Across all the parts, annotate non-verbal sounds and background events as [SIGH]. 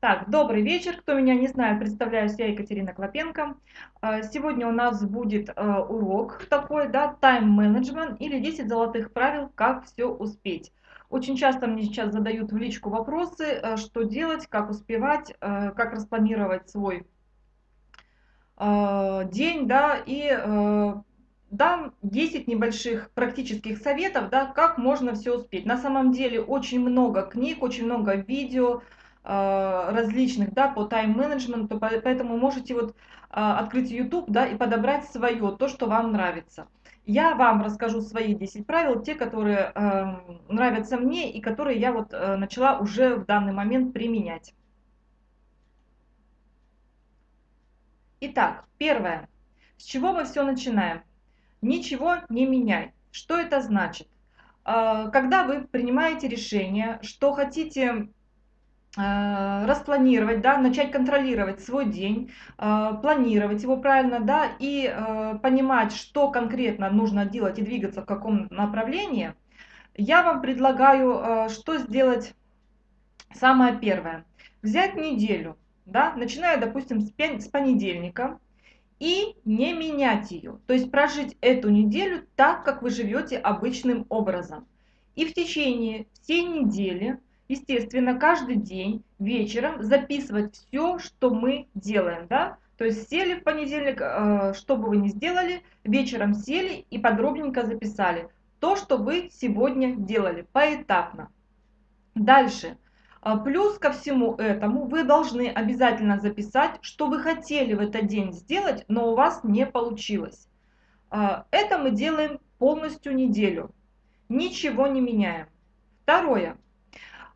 Так, добрый вечер. Кто меня не знает, представляюсь, я Екатерина Клопенко. А, сегодня у нас будет а, урок такой, да, тайм-менеджмент или 10 золотых правил, как все успеть. Очень часто мне сейчас задают в личку вопросы, а, что делать, как успевать, как распланировать свой день, да, и дам 10 небольших практических советов, да, как можно все успеть. На самом деле очень много книг, очень много видео, Э, различных, да, по тайм-менеджменту, поэтому можете вот а, открыть YouTube, да, и подобрать свое, то, что вам нравится. Я вам расскажу свои 10 правил, те, которые э, нравятся мне и которые я вот э, начала уже в данный момент применять. Итак, первое. С чего мы все начинаем? Ничего не меняй. Что это значит? Э, когда вы принимаете решение, что хотите Э, распланировать, да, начать контролировать свой день, э, планировать его правильно, да, и э, понимать, что конкретно нужно делать и двигаться в каком направлении, я вам предлагаю, что сделать самое первое. Взять неделю, да, начиная, допустим, с понедельника, и не менять ее. То есть прожить эту неделю так, как вы живете обычным образом. И в течение всей недели естественно, каждый день вечером записывать все, что мы делаем, да, то есть сели в понедельник, э, что бы вы ни сделали, вечером сели и подробненько записали то, что вы сегодня делали, поэтапно. Дальше. Э, плюс ко всему этому вы должны обязательно записать, что вы хотели в этот день сделать, но у вас не получилось. Э, это мы делаем полностью неделю. Ничего не меняем. Второе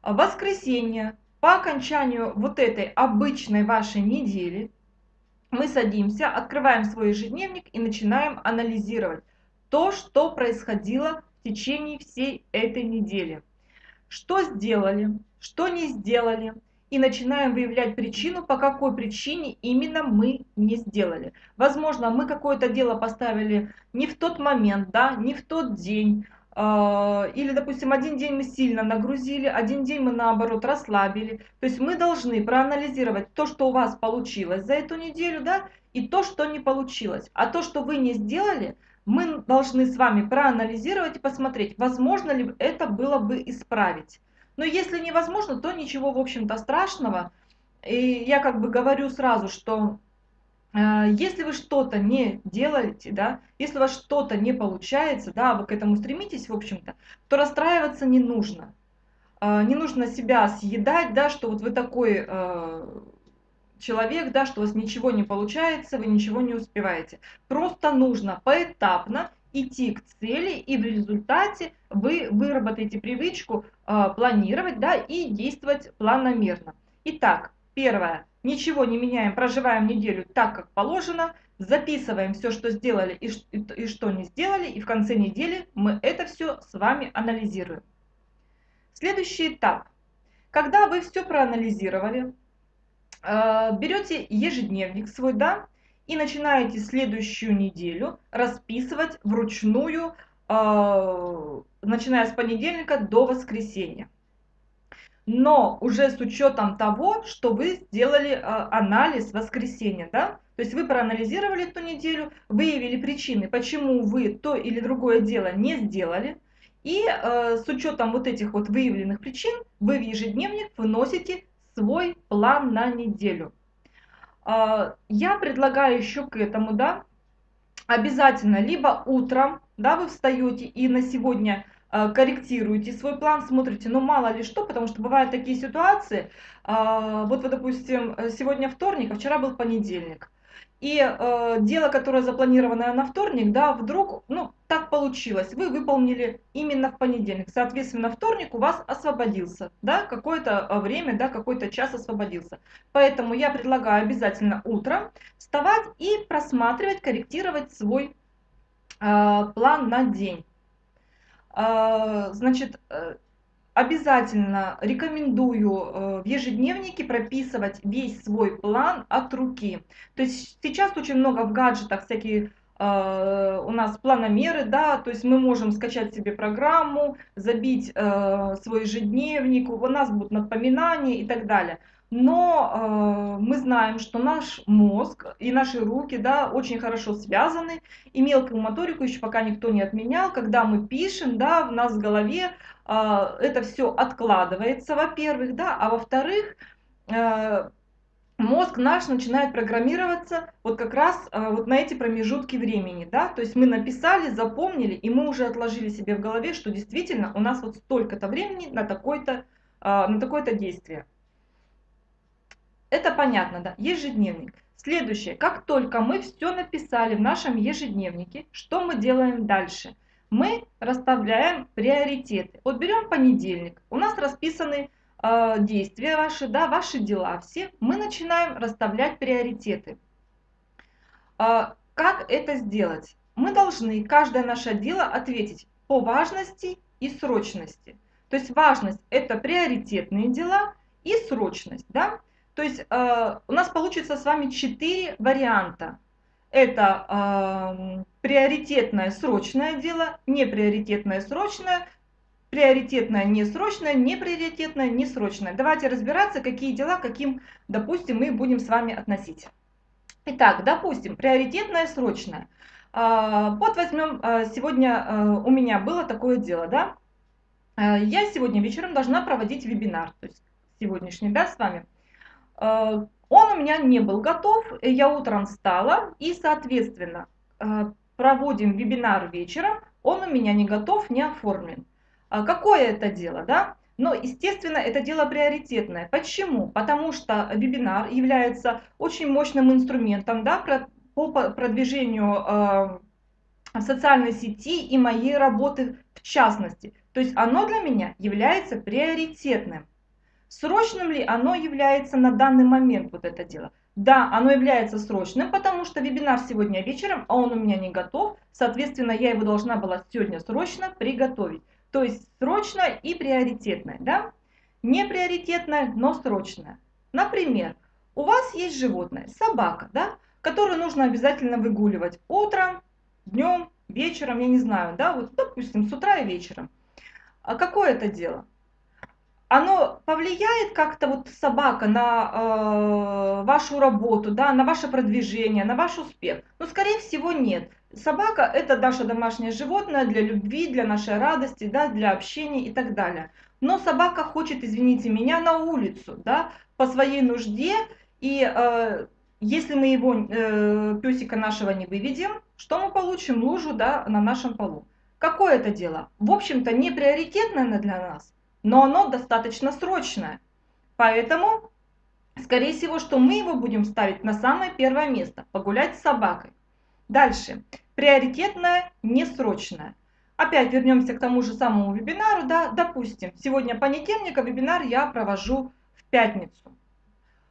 воскресенье, по окончанию вот этой обычной вашей недели, мы садимся, открываем свой ежедневник и начинаем анализировать то, что происходило в течение всей этой недели. Что сделали, что не сделали, и начинаем выявлять причину, по какой причине именно мы не сделали. Возможно, мы какое-то дело поставили не в тот момент, да, не в тот день, а, или, допустим, один день мы сильно нагрузили, один день мы, наоборот, расслабили. То есть мы должны проанализировать то, что у вас получилось за эту неделю, да, и то, что не получилось. А то, что вы не сделали, мы должны с вами проанализировать и посмотреть, возможно ли это было бы исправить. Но если невозможно, то ничего, в общем-то, страшного. И я как бы говорю сразу, что а, если вы что-то не делаете, да, если у вас что-то не получается, да, вы к этому стремитесь, в общем-то, то расстраиваться не нужно. А, не нужно себя съедать, да, что вот вы такой а, человек, да, что у вас ничего не получается, вы ничего не успеваете. Просто нужно поэтапно идти к цели, и в результате вы выработаете привычку планировать, да, и действовать планомерно. Итак, первое ничего не меняем, проживаем неделю так, как положено, записываем все, что сделали и, и, и что не сделали, и в конце недели мы это все с вами анализируем. Следующий этап. Когда вы все проанализировали, э, берете ежедневник свой, да, и начинаете следующую неделю расписывать вручную, э, начиная с понедельника до воскресенья но уже с учетом того, что вы сделали э, анализ воскресенья, да? То есть вы проанализировали эту неделю, выявили причины, почему вы то или другое дело не сделали, и э, с учетом вот этих вот выявленных причин вы в ежедневник выносите свой план на неделю. Э, я предлагаю еще к этому, да, обязательно либо утром, да, вы встаете и на сегодня корректируете свой план, смотрите, ну мало ли что, потому что бывают такие ситуации, а, вот вы, допустим, сегодня вторник, а вчера был понедельник, и э, дело, которое запланировано на вторник, да, вдруг, ну, так получилось, вы выполнили именно в понедельник, соответственно, вторник у вас освободился, да, какое-то время, да, какой-то час освободился. Поэтому я предлагаю обязательно утром вставать и просматривать, корректировать свой план на день. А, значит, э, обязательно рекомендую э, в ежедневнике прописывать весь свой план от руки. То есть сейчас очень много в гаджетах всякие э, у нас планомеры, да, то есть мы можем скачать себе программу, забить свой ежедневник, у нас будут напоминания и так далее. Но э, мы знаем, что наш мозг и наши руки да, очень хорошо связаны, и мелкую моторику еще пока никто не отменял. Когда мы пишем, да, в нас в голове э, это все откладывается, во-первых, да, а во-вторых, э, мозг наш начинает программироваться вот как раз э, вот на эти промежутки времени, да, то есть мы написали, запомнили, и мы уже отложили себе в голове, что действительно у нас вот столько-то времени на такое-то э, на такое-то действие. Это понятно, да, ежедневник. Следующее, как только мы все написали в нашем ежедневнике, что мы делаем дальше? Мы расставляем приоритеты. Вот берем понедельник, у нас расписаны э, действия ваши, да, ваши дела все. Мы начинаем расставлять приоритеты. Э, как это сделать? Мы должны каждое наше дело ответить по важности и срочности. То есть важность это приоритетные дела и срочность, да. То есть э, у нас получится с вами четыре варианта. Это э, приоритетное срочное дело, неприоритетное срочное, приоритетное несрочное, неприоритетное несрочное. Давайте разбираться, какие дела, каким, допустим, мы будем с вами относить. Итак, допустим, приоритетное срочное. Э, вот возьмем, э, сегодня э, у меня было такое дело, да. Э, я сегодня вечером должна проводить вебинар, то есть сегодняшний, да, с вами. Э, он у меня не был готов, я утром встала и, соответственно, э, проводим вебинар вечером, он у меня не готов, не оформлен. А какое это дело, да? Но, естественно, это дело приоритетное. Почему? Потому что вебинар является очень мощным инструментом да, по продвижению э, социальной сети и моей работы в частности. То есть оно для меня является приоритетным. Срочным ли оно является на данный момент, вот это дело? Да, оно является срочным, потому что вебинар сегодня вечером, а он у меня не готов. Соответственно, я его должна была сегодня срочно приготовить. То есть срочно и приоритетное, да? Не приоритетное, но срочное. Например, у вас есть животное, собака, да, которую нужно обязательно выгуливать утром, днем, вечером, я не знаю, да, вот, допустим, с утра и вечером. А какое это дело? Оно повлияет как-то вот собака на э, вашу работу, да, на ваше продвижение, на ваш успех? Ну, скорее всего, нет. Собака – это наше домашнее животное для любви, для нашей радости, да, для общения и так далее. Но собака хочет, извините меня, на улицу, да, по своей нужде. И э, если мы его, э, песика нашего, не выведем, что мы получим? Лужу, да, на нашем полу. Какое это дело? В общем-то, не приоритетное для нас но оно достаточно срочное. Поэтому, скорее всего, что мы его будем ставить на самое первое место, погулять с собакой. Дальше, приоритетное, несрочное. Опять вернемся к тому же самому вебинару, да, допустим, сегодня понедельник, а вебинар я провожу в пятницу.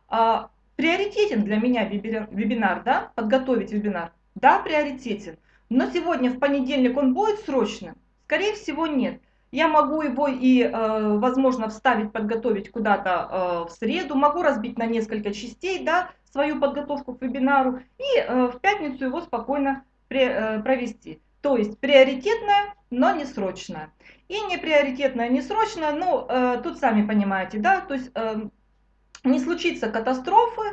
А, приоритетен для меня вебинар, да, подготовить вебинар? Да, приоритетен. Но сегодня в понедельник он будет срочным? Скорее всего нет. Я могу его и, э, возможно, вставить, подготовить куда-то э, в среду, могу разбить на несколько частей, да, свою подготовку к вебинару и э, в пятницу его спокойно провести. То есть приоритетное, но не срочное. И не приоритетное, не срочное, ну, тут сами понимаете, да, то есть не случится катастрофы,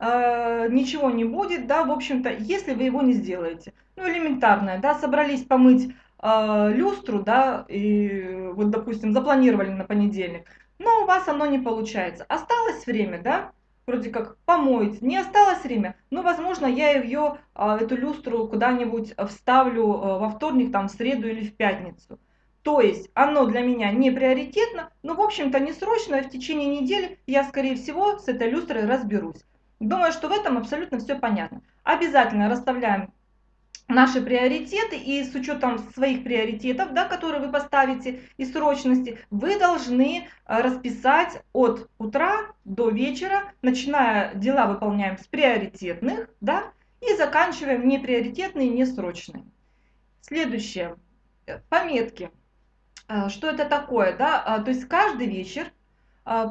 ничего не будет, да, в общем-то, если вы его не сделаете. Ну, элементарное, да, собрались помыть э, люстру, да, и вот, допустим, запланировали на понедельник, но у вас оно не получается. Осталось время, да, вроде как помоить, не осталось время, ну, возможно, я ее, э, эту люстру куда-нибудь вставлю э, во вторник, там, в среду или в пятницу. То есть оно для меня не приоритетно, но, в общем-то, не срочно, в течение недели я, скорее всего, с этой люстрой разберусь. Думаю, что в этом абсолютно все понятно. Обязательно расставляем наши приоритеты и с учетом своих приоритетов, да, которые вы поставите и срочности, вы должны э, расписать от утра до вечера, начиная дела выполняем с приоритетных, да, и заканчиваем неприоритетные, несрочные. Следующее, э, пометки. Э, что это такое? Да? То есть каждый вечер,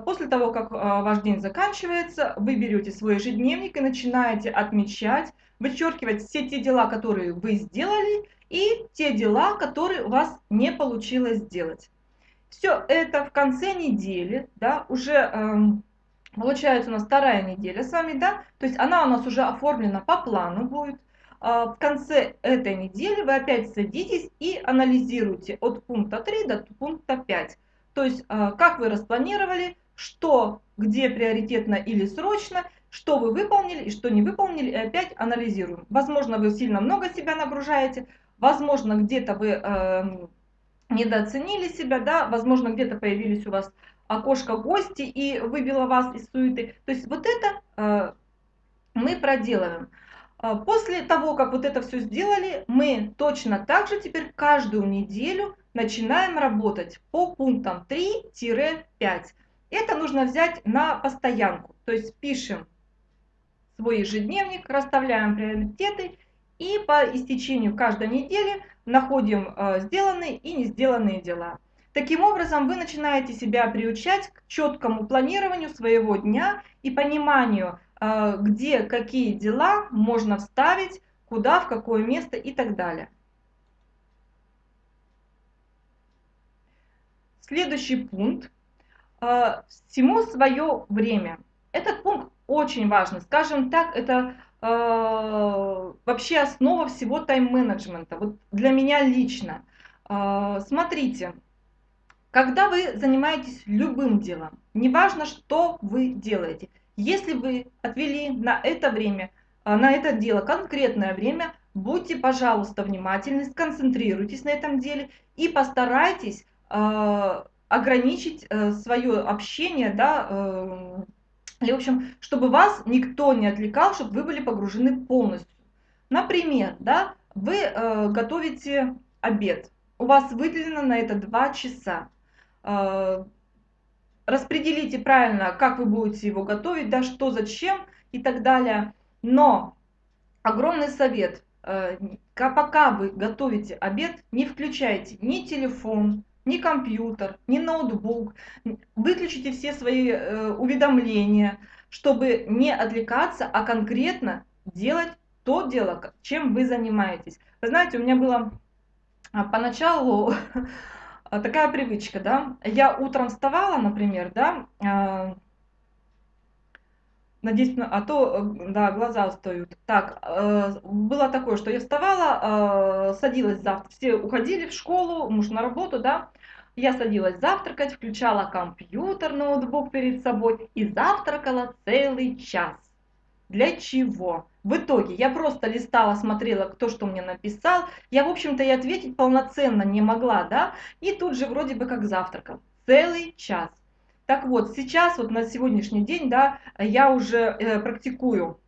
после того, как ваш день заканчивается, вы берете свой ежедневник и начинаете отмечать вычеркивать все те дела, которые вы сделали, и те дела, которые у вас не получилось сделать. Все это в конце недели, да, уже э, Получается у нас вторая неделя с вами, да? То есть она у нас уже оформлена по плану будет. А, в конце этой недели вы опять садитесь и анализируете от пункта 3 до пункта 5. То есть а, как вы распланировали, что, где приоритетно или срочно, что вы выполнили и что не выполнили, и опять анализируем. Возможно, вы сильно много себя нагружаете, возможно, где-то вы э, недооценили себя, да, возможно, где-то появились у вас окошко гости и выбило вас из суеты. То есть вот это э, мы проделываем. А, после того, как вот это все сделали, мы точно так же теперь каждую неделю начинаем работать по пунктам 3-5. Это нужно взять на постоянку. То есть пишем свой ежедневник, расставляем приоритеты и по истечению каждой недели находим а, сделанные и не сделанные дела. Таким образом, вы начинаете себя приучать к четкому планированию своего дня и пониманию, а, где какие дела можно вставить, куда, в какое место и так далее. Следующий пункт. А, всему свое время. Этот пункт очень важный. Скажем так, это а, вообще основа всего тайм-менеджмента. Вот для меня лично. Смотрите, когда вы занимаетесь любым делом, неважно, что вы делаете, если вы отвели на это время, а, на это дело конкретное время, будьте, пожалуйста, внимательны, сконцентрируйтесь на этом деле и постарайтесь э, ограничить э, свое общение, да, э, или, в общем, чтобы вас никто не отвлекал, чтобы вы были погружены полностью. Например, да, вы э, готовите обед, у вас выделено на это 2 часа. Э, распределите правильно, как вы будете его готовить, да, что, зачем и так далее. Но огромный совет, э, пока вы готовите обед, не включайте ни телефон, ни компьютер, ни ноутбук, выключите все свои э, уведомления, чтобы не отвлекаться, а конкретно делать то дело, чем вы занимаетесь. Вы знаете, у меня было а, поначалу [LAUGHS] такая привычка, да. Я утром вставала, например, да, а, надеюсь, а то, э, да, глаза устают. Так, э, было такое, что я вставала, садилась завтра, все уходили в школу, муж на работу, да, я садилась завтракать, включала компьютер, ноутбук перед собой и завтракала целый час. Для чего? В итоге я просто листала, смотрела, кто что мне написал. Я, в общем-то, и ответить полноценно не могла, да? И тут же вроде бы как завтракал. Целый час. Так вот, сейчас, вот на сегодняшний день, да, я уже э, практикую.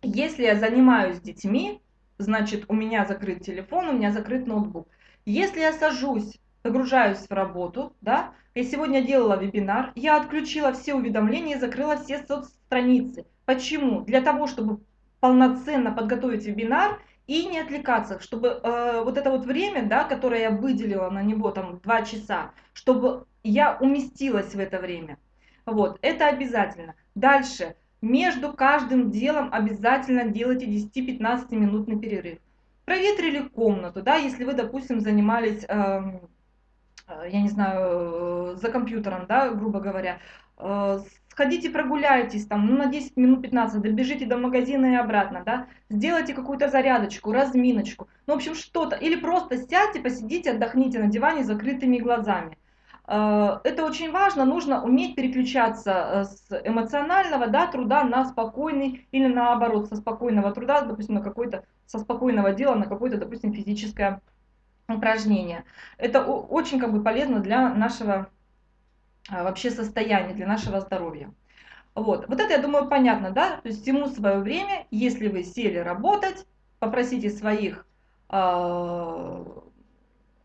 Если я занимаюсь детьми, значит, у меня закрыт телефон, у меня закрыт ноутбук. Если я сажусь, погружаюсь в работу, да, я сегодня делала вебинар, я отключила все уведомления и закрыла все соцстраницы. Почему? Для того, чтобы полноценно подготовить вебинар и не отвлекаться, чтобы э, вот это вот время, да, которое я выделила на него, там, два часа, чтобы я уместилась в это время. Вот, это обязательно. Дальше, между каждым делом обязательно делайте 10-15 минутный перерыв. Проветрили комнату, да, если вы, допустим, занимались, эм, э, я не знаю, э, за компьютером, да, грубо говоря, э, сходите прогуляйтесь там, ну, на 10 минут 15, добежите до магазина и обратно, да, сделайте какую-то зарядочку, разминочку, ну, в общем, что-то, или просто сядьте, посидите, отдохните на диване с закрытыми глазами. Э, это очень важно, нужно уметь переключаться э, с эмоционального да, труда на спокойный или наоборот, со спокойного труда, допустим, на какой-то, со спокойного дела на какое-то, допустим, физическое упражнение. Это очень как бы полезно для нашего а, вообще состояние для нашего здоровья. Вот. вот это, я думаю, понятно, да? То есть всему свое время, если вы сели работать, попросите своих э,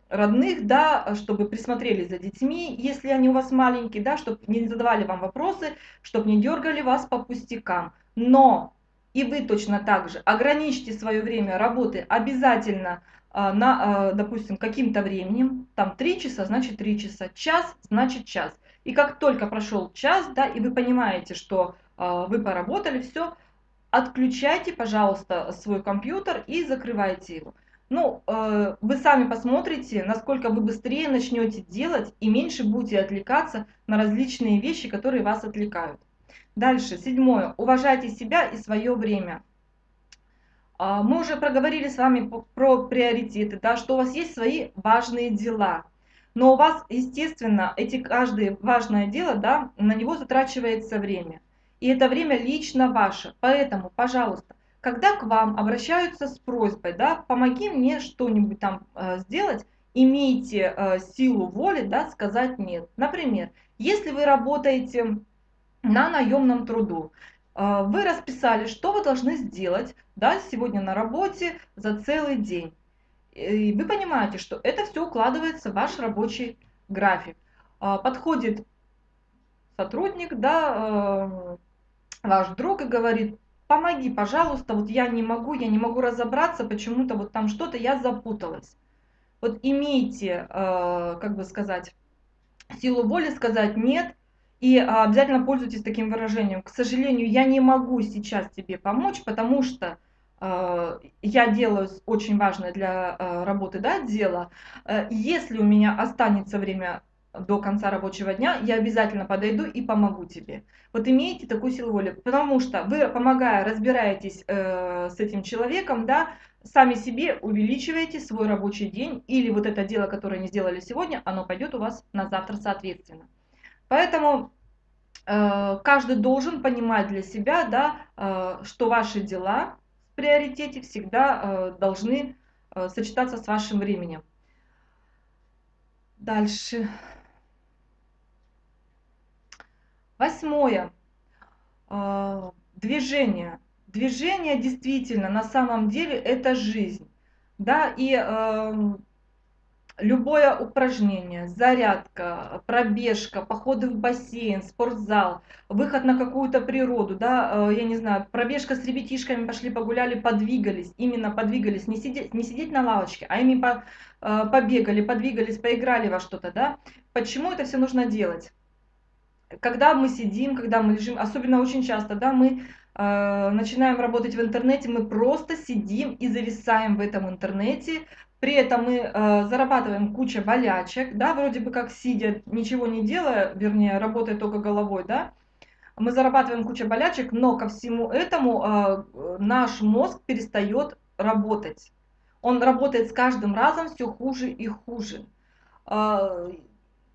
родных, да, чтобы присмотрели за детьми, если они у вас маленькие, да, чтобы не задавали вам вопросы, чтобы не дергали вас по пустякам. Но и вы точно так же ограничьте свое время работы обязательно э, на, э, допустим, каким-то временем, там 3 часа, значит 3 часа, час, значит час. И как только прошел час, да, и вы понимаете, что э, вы поработали, все, отключайте, пожалуйста, свой компьютер и закрывайте его. Ну, э, вы сами посмотрите, насколько вы быстрее начнете делать и меньше будете отвлекаться на различные вещи, которые вас отвлекают. Дальше, седьмое. Уважайте себя и свое время. А, мы уже проговорили с вами про приоритеты, да, что у вас есть свои важные дела. Но у вас, естественно, эти каждое важное дело, да, на него затрачивается время. И это время лично ваше. Поэтому, пожалуйста, когда к вам обращаются с просьбой, да, помоги мне что-нибудь там э, сделать, имейте э, силу воли, да, сказать нет. Например, если вы работаете на наемном труду. А, вы расписали, что вы должны сделать да, сегодня на работе за целый день. И вы понимаете, что это все укладывается в ваш рабочий график. А, подходит сотрудник, да, а, ваш друг и говорит, помоги, пожалуйста, вот я не могу, я не могу разобраться, почему-то вот там что-то, я запуталась. Вот имейте, как бы сказать, силу воли сказать нет, и а, обязательно пользуйтесь таким выражением. К сожалению, я не могу сейчас тебе помочь, потому что э, я делаю очень важное для э, работы да, дело. Э, если у меня останется время до конца рабочего дня, я обязательно подойду и помогу тебе. Вот имейте такую силу воли, потому что вы, помогая, разбираетесь э, с этим человеком, да, сами себе увеличиваете свой рабочий день, или вот это дело, которое не сделали сегодня, оно пойдет у вас на завтра соответственно. Поэтому э, каждый должен понимать для себя, да, э, что ваши дела в приоритете всегда э, должны э, сочетаться с вашим временем. Дальше. Восьмое. Э, движение. Движение действительно на самом деле это жизнь. Да, и э, любое упражнение, зарядка, пробежка, походы в бассейн, спортзал, выход на какую-то природу, да, э, я не знаю, пробежка с ребятишками, пошли погуляли, подвигались, именно подвигались, не сидеть, не сидеть на лавочке, а ими по, э, побегали, подвигались, поиграли во что-то, да. Почему это все нужно делать? Когда мы сидим, когда мы лежим, особенно очень часто, да, мы э, начинаем работать в интернете, мы просто сидим и зависаем в этом интернете, при этом мы э, зарабатываем куча болячек, да, вроде бы как сидя, ничего не делая, вернее, работая только головой, да, мы зарабатываем куча болячек, но ко всему этому э, наш мозг перестает работать. Он работает с каждым разом все хуже и хуже.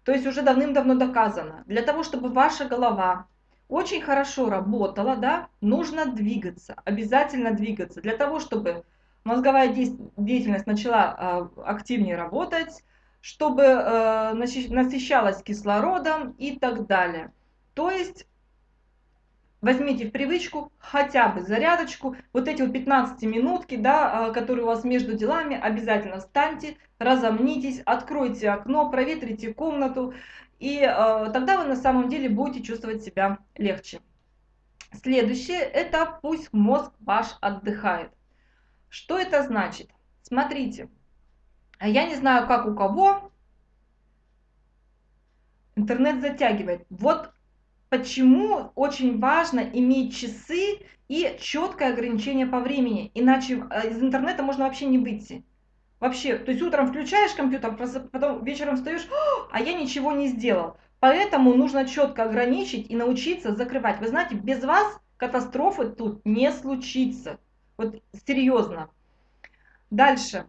Э, то есть уже давным-давно доказано. Для того, чтобы ваша голова очень хорошо работала, да, нужно двигаться, обязательно двигаться. Для того, чтобы мозговая деятельность начала а, активнее работать, чтобы а, насыщалась кислородом и так далее. То есть возьмите в привычку хотя бы зарядочку, вот эти вот 15 минутки, да, а, которые у вас между делами, обязательно встаньте, разомнитесь, откройте окно, проветрите комнату, и тогда вы на самом деле будете чувствовать себя легче. Следующее, это пусть мозг ваш отдыхает. Что это значит? Смотрите, а я не знаю, как у кого, интернет затягивает. Вот почему очень важно иметь часы и четкое ограничение по времени, иначе э, из интернета можно вообще не выйти. Вообще, то есть утром включаешь компьютер, потом вечером встаешь, а я ничего не сделал. Поэтому нужно четко ограничить и научиться закрывать. Вы знаете, без вас катастрофы тут не случится. Вот серьезно. Дальше.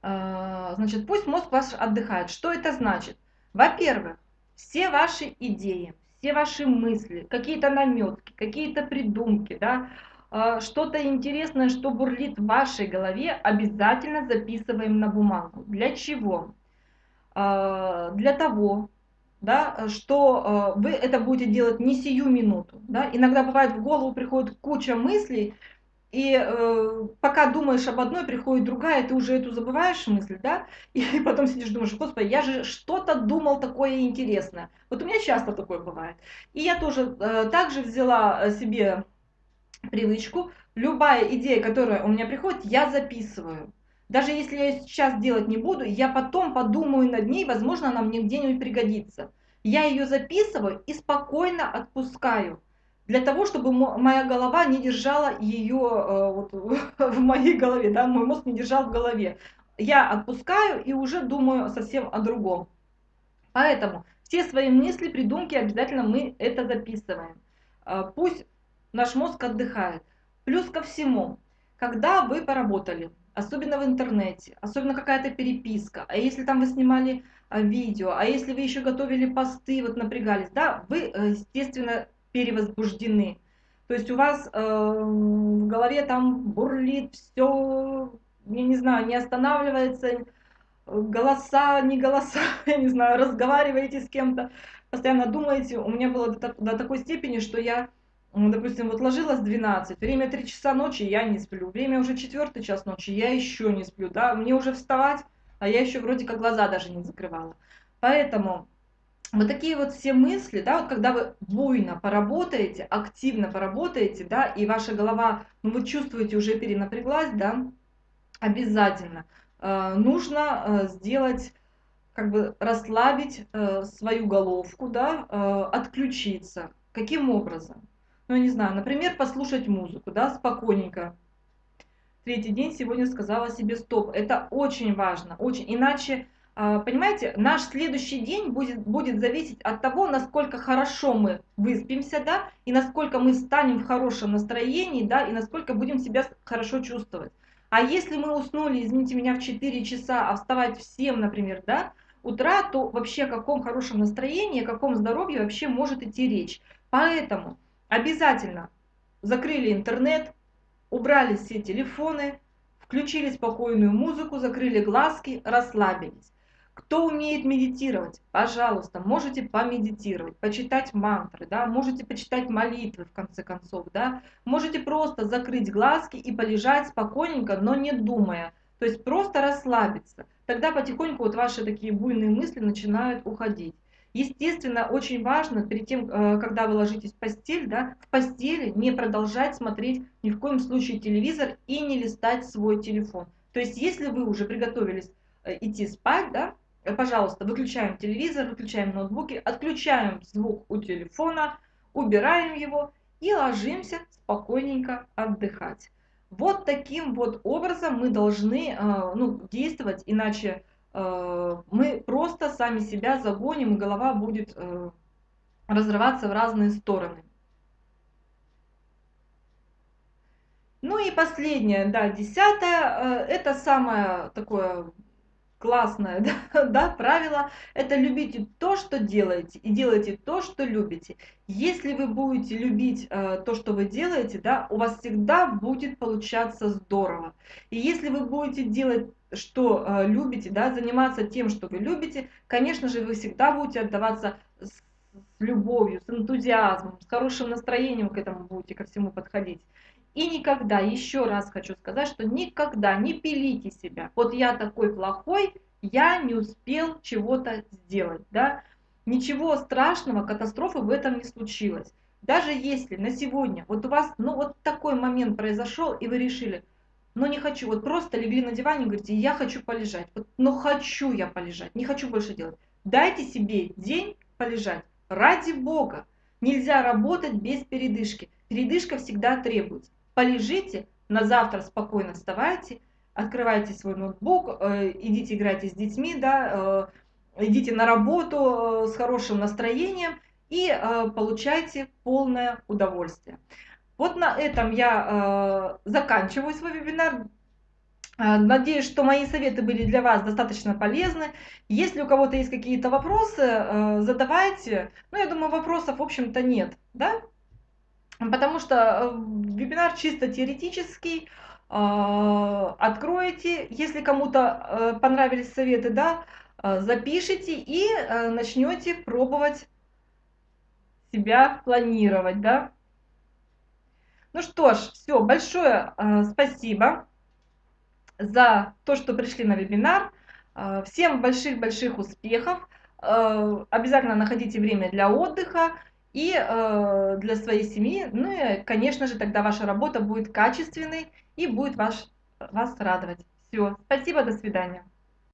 А, значит, пусть мозг ваш отдыхает. Что это значит? Во-первых, все ваши идеи, все ваши мысли, какие-то наметки, какие-то придумки, да, а, что-то интересное, что бурлит в вашей голове, обязательно записываем на бумагу. Для чего? А, для того, да, что вы это будете делать не сию минуту. Да? Иногда бывает в голову приходит куча мыслей, и э, пока думаешь об одной, приходит другая, ты уже эту забываешь мысль, да, и [LAUGHS] потом сидишь, думаешь, господи, я же что-то думал такое интересное. Вот у меня часто такое бывает. И я тоже э, также взяла э, себе привычку, любая идея, которая у меня приходит, я записываю. Даже если я сейчас делать не буду, я потом подумаю над ней, возможно, она мне где-нибудь пригодится. Я ее записываю и спокойно отпускаю для того, чтобы моя голова не держала ее э, вот, [LAUGHS] в моей голове, да, мой мозг не держал в голове. Я отпускаю и уже думаю совсем о другом. Поэтому Все свои мысли, придумки обязательно мы это записываем. А, пусть наш мозг отдыхает. Плюс ко всему, когда вы поработали, особенно в интернете, особенно какая-то переписка, а если там вы снимали а, видео, а если вы еще готовили посты, вот напрягались, да, вы, э, естественно, перевозбуждены. То есть у вас э, в голове там бурлит все, я не знаю, не останавливается, голоса, не голоса, [LAUGHS] я не знаю, разговариваете с кем-то, постоянно думаете. У меня было до, до такой степени, что я, допустим, вот ложилась 12, время 3 часа ночи, я не сплю, время уже 4 час ночи, я еще не сплю, да, мне уже вставать, а я еще вроде как глаза даже не закрывала. Поэтому вот такие вот все мысли, да, вот когда вы буйно поработаете, активно поработаете, да, и ваша голова, ну вы чувствуете, уже перенапряглась, да, обязательно Э, нужно э, сделать, как бы расслабить э, свою головку, да, отключиться. Каким образом? Ну, я не знаю, например, послушать музыку, да, спокойненько. Третий день сегодня сказала себе стоп. Это очень важно, очень. Иначе, понимаете, наш следующий день будет, будет зависеть от того, насколько хорошо мы выспимся, да, и насколько мы станем в хорошем настроении, да, и насколько будем себя хорошо чувствовать. А если мы уснули, извините меня, в 4 часа, а вставать в 7, например, да, утра, то вообще о каком хорошем настроении, о каком здоровье вообще может идти речь. Поэтому обязательно закрыли интернет, убрали все телефоны, включили спокойную музыку, закрыли глазки, расслабились. Кто умеет медитировать, пожалуйста, можете помедитировать, почитать мантры, да, можете почитать молитвы в конце концов, да, можете просто закрыть глазки и полежать спокойненько, но не думая, то есть просто расслабиться. Тогда потихоньку вот ваши такие буйные мысли начинают уходить. Естественно, очень важно перед тем, э, когда вы ложитесь в постель, да, в постели не продолжать смотреть ни в коем случае телевизор и не листать свой телефон. То есть, если вы уже приготовились э, идти спать, да, пожалуйста, выключаем телевизор, выключаем ноутбуки, отключаем звук у телефона, убираем его и ложимся спокойненько отдыхать. Вот таким вот образом мы должны э, ну, действовать, иначе э, мы просто сами себя загоним, и голова будет разрываться в разные стороны. Ну и последнее, да, десятое, это самое такое классное [LAUGHS] да, да, правило – это любите то, что делаете, и делайте то, что любите. Если вы будете любить э, то, что вы делаете, да, у вас всегда будет получаться здорово. И если вы будете делать, что э, любите, да, заниматься тем, что вы любите, конечно же, вы всегда будете отдаваться с, любовью, с энтузиазмом, с хорошим настроением к этому будете ко всему подходить. И никогда, еще раз хочу сказать, что никогда не пилите себя. Вот я такой плохой, я не успел чего-то сделать. Да? Ничего страшного, катастрофы в этом не случилось. Даже если на сегодня, вот у вас, ну вот такой момент произошел, и вы решили, ну не хочу, вот просто легли на диване и говорите, я хочу полежать, вот, но ну, хочу я полежать, не хочу больше делать. Дайте себе день полежать, ради Бога. Нельзя работать без передышки. Передышка всегда требуется полежите, на завтра спокойно вставайте, открывайте свой ноутбук, э, идите играйте с детьми, да, э, идите на работу э, с хорошим настроением и получайте полное удовольствие. Вот на этом я заканчиваю свой вебинар. Надеюсь, что мои советы были для вас достаточно полезны. Если у кого-то есть какие-то вопросы, задавайте. Ну, я думаю, вопросов, в общем-то, нет. Да? Потому что э, вебинар чисто теоретический, а, откроете, если кому-то э, понравились советы, да, э, запишите и начнете пробовать себя планировать, да. Ну что ж, все, большое спасибо за то, что пришли на вебинар. Всем больших-больших успехов. Обязательно находите время для отдыха и э, для своей семьи. Ну и, конечно же, тогда ваша работа будет качественной и будет ваш, вас радовать. Все, спасибо, до свидания.